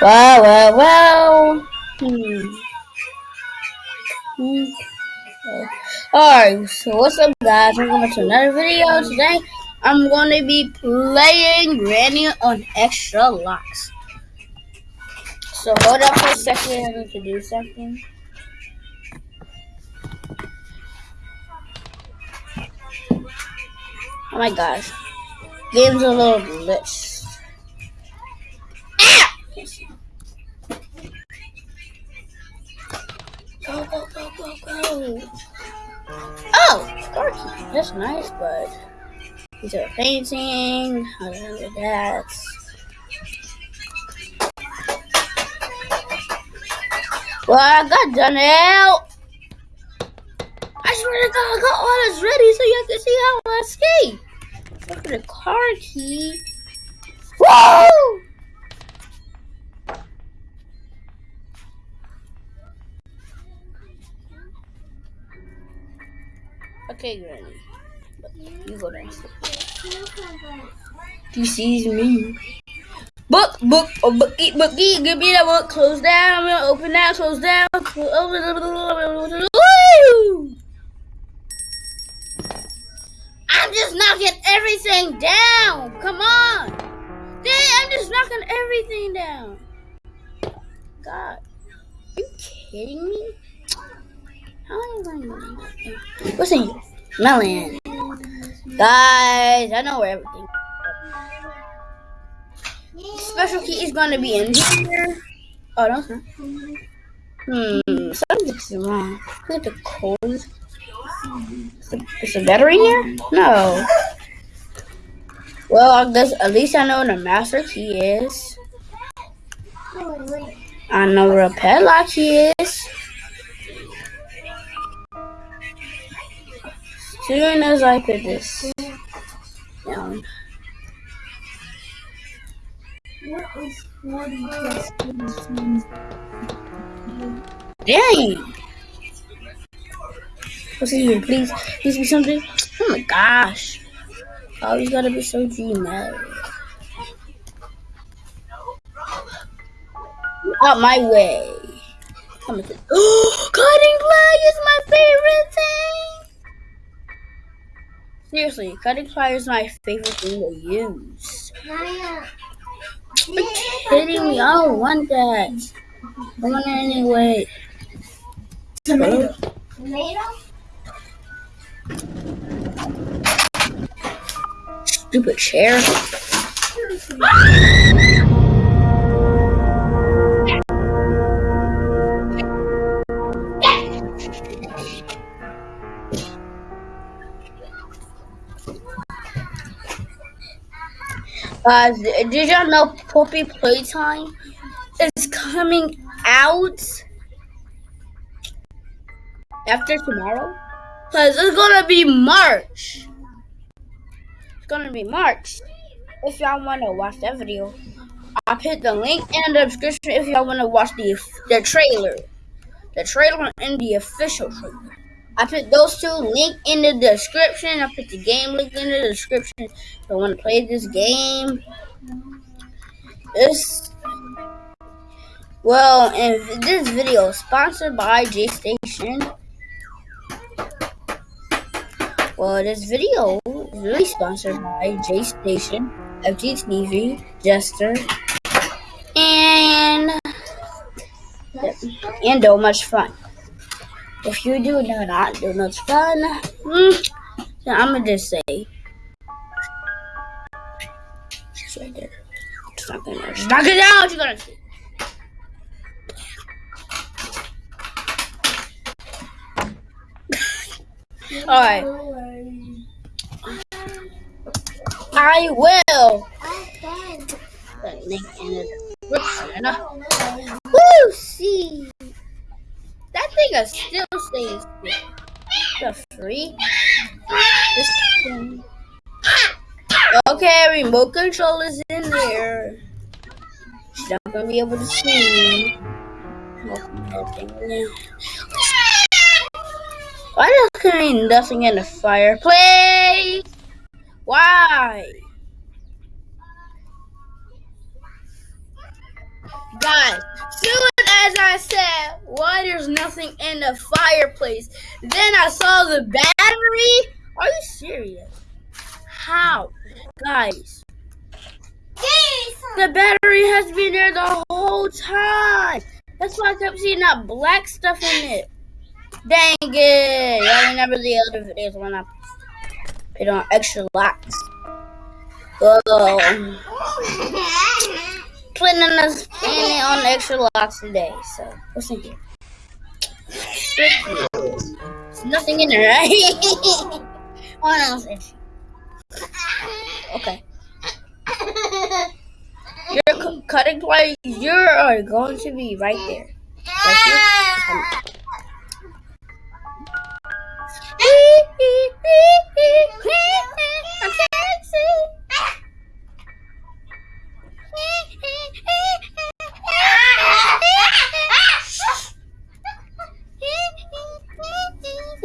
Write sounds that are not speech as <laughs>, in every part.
Well, well, well. Hmm. Hmm. Alright, so what's up guys? Welcome to another video. Today I'm going to be playing Granny on Extra Locks. So hold up for a second, I need to do something. Oh my gosh. Game's a little glitched. Nice, but these are painting. I know that. Well, I got done out. I swear to God, I got all this ready so you can see how I escape. Look at the car key. Whoa! Okay, Granny. You go. He sees me. Book, book, oh, bookie, bookie, give me that book. Close down, open that, close down. I'm just knocking everything down. Come on. Dang, I'm just knocking everything down. God. Are you kidding me? How am I going to? What's in? Melon. Guys, I know where everything Special key is to be in here. Oh, no. Hmm, something's wrong. Look at the code. Is the battery here? No. Well, I guess at least I know where the master key is. I know where a padlock key is. Soon as I put this down. Dang! What's in here? Please, please be something. Oh my gosh. Always gotta be so dramatic. Out my way. Oh, cutting ply is my favorite thing. Seriously, cutting ply is my favorite thing to use. Are you kidding me? I don't want that. I want it anyway. Tomato. Tomato? Stupid chair. <laughs> Uh, did y'all know Poppy Playtime is coming out after tomorrow? Cause it's gonna be March. It's gonna be March. If y'all wanna watch that video, I'll put the link in the description if y'all wanna watch the the trailer. The trailer and the official trailer. I put those two link in the description. I put the game link in the description. If you wanna play this game. This well, and this video is sponsored by J Station. Well, this video is really sponsored by J Station, FGTV, Jester, and and do much fun. If you do not do much fun, mm, then I'm gonna just say it's right there. Just knock it down. Just knock it down. You're gonna see. <laughs> All right. I will. Woo! See, that thing is still stays the free. Okay, remote control is in there. She's not gonna be able to see. me. Why does there nothing in the fireplace? Why? Guys, as I said, why there's nothing in the fireplace, then I saw the battery. Are you serious? How? Guys, the battery has been there the whole time. That's why I kept seeing that black stuff in it. Dang it. Y'all remember the other videos when I put on extra locks. <laughs> Oh. Planning on planning on extra locks today. So, what's in here? There's nothing in there, right? <laughs> what else is Okay. Your cutting place, you're going to be right there. Right here. <laughs>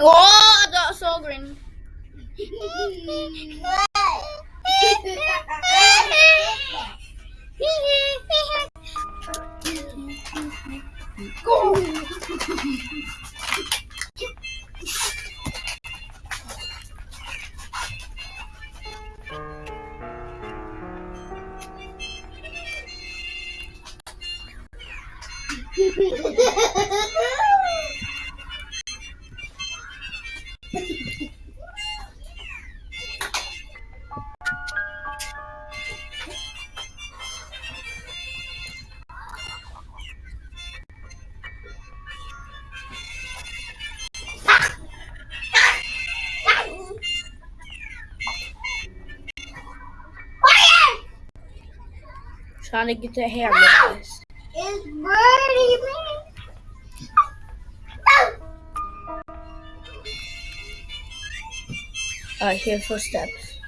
Oh, that's so green. Trying to get the hair, guys. It's Birdie, man. Alright, here's footsteps.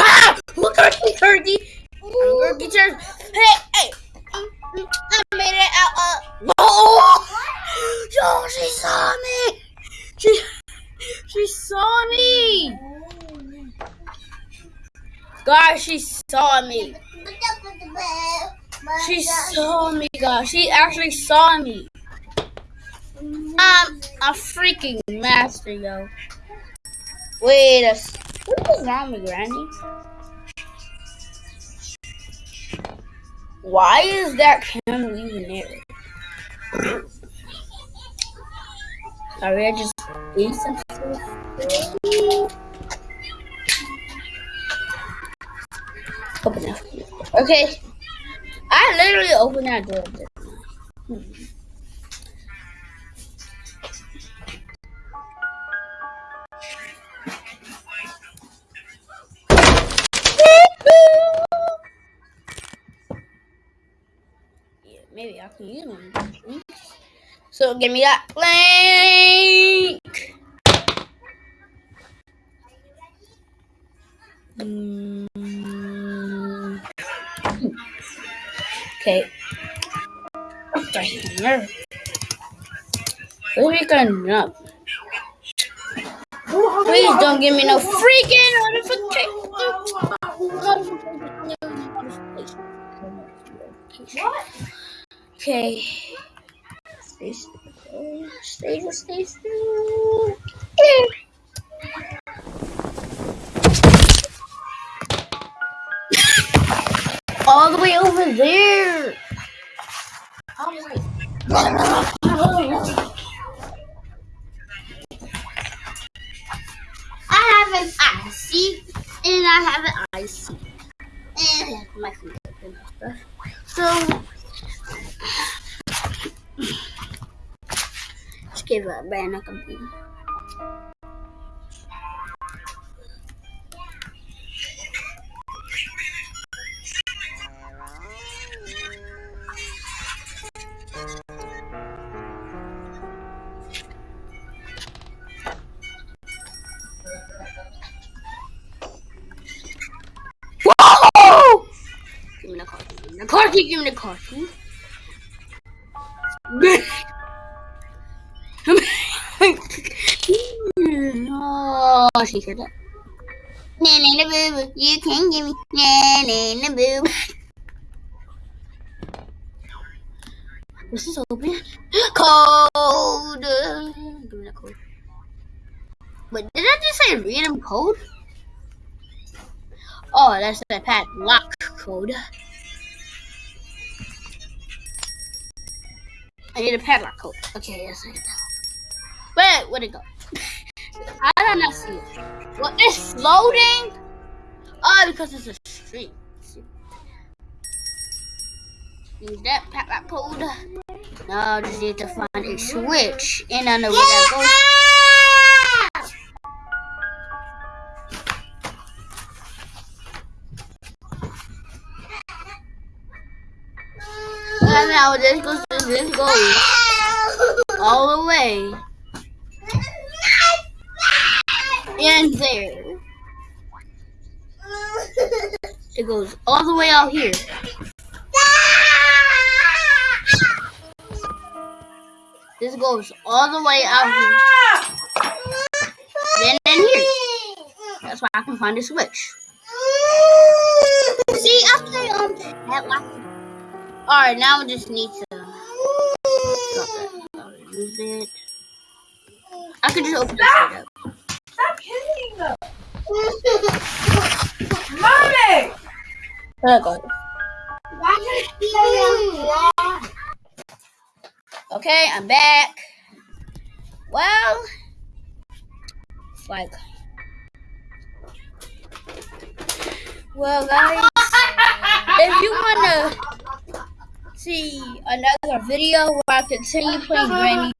Ah! Look at me, turkey! Gonna Guys, she saw me. She saw me, guys. She actually saw me. I'm a freaking master, yo. Wait a What is wrong with Granny? Why is that candle even there? Sorry, I just ate some food. Okay. I literally opened that door. Hmm. Yeah, maybe I can use one. So give me that link. Mm. Okay. What here? Where we going up? Please don't give me no freaking notification. Okay. Stay still. Stay still. Stay still. All the way over there. I have an IC and I have an IC. And my stuff. So just give a banana computer. Whoa! Me the car key. oh, she heard that. Nanny the boo, you can give me nanny the boo. This is open. Code. Give me that code. Wait, did I just say random code? Oh, that's the padlock code. I need a padlock code. Okay, yes, I get that Wait, where'd it go? <laughs> I did not see it. What is loading? Oh, because it's a street. Use that padlock code. Now I just need to find a switch. And I know where that goes. <laughs> Now this goes, this goes all the way in there. It goes all the way out here. This goes all the way out here. Then in here. That's why I can find a switch. See, after um that lock. Alright, now I just need to stop that. Move it. I can just open this up. Stop hitting them. Mommy! There it. Okay, I'm back. Well, it's like, well, guys, if you want to see another video where I continue playing Granny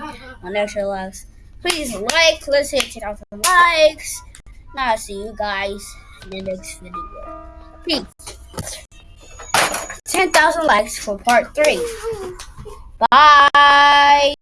on Extra Lives, please like. Let's hit 10,000 likes. Now I'll see you guys in the next video. Peace. 10,000 likes for part 3. Bye.